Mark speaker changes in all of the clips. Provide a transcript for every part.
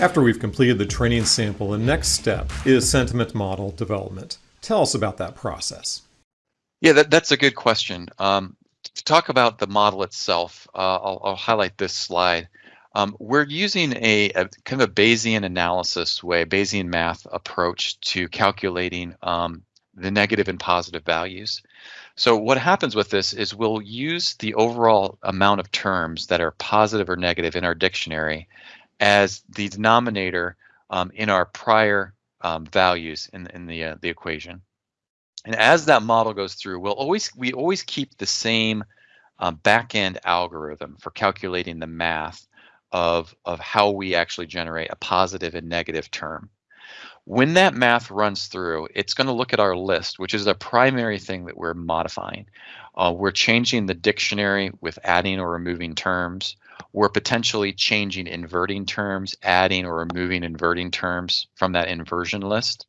Speaker 1: After we've completed the training sample, the next step is sentiment model development. Tell us about that process.
Speaker 2: Yeah, that, that's a good question. Um, to talk about the model itself, uh, I'll, I'll, highlight this slide. Um, we're using a, a, kind of a Bayesian analysis way, Bayesian math approach to calculating um, the negative and positive values. So what happens with this is we'll use the overall amount of terms that are positive or negative in our dictionary as the denominator um, in our prior um, values in, in the, uh, the equation. And as that model goes through, we'll always we always keep the same um, back-end algorithm for calculating the math of, of how we actually generate a positive and negative term. When that math runs through, it's going to look at our list, which is the primary thing that we're modifying. Uh, we're changing the dictionary with adding or removing terms. We're potentially changing inverting terms, adding or removing inverting terms from that inversion list.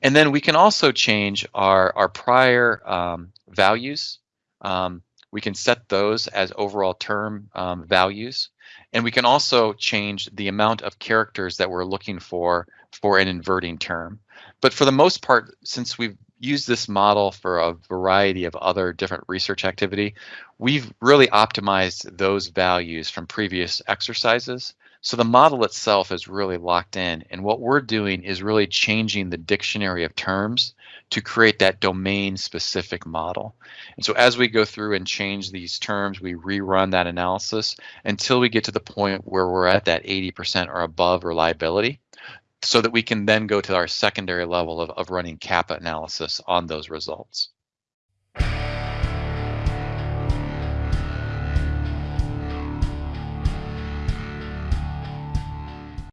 Speaker 2: And then we can also change our, our prior um, values. Um, we can set those as overall term um, values. And we can also change the amount of characters that we're looking for for an inverting term. But for the most part, since we've used this model for a variety of other different research activity, we've really optimized those values from previous exercises. So the model itself is really locked in. And what we're doing is really changing the dictionary of terms to create that domain specific model. And so as we go through and change these terms, we rerun that analysis until we get to the point where we're at that 80% or above reliability so that we can then go to our secondary level of, of running kappa analysis on those results.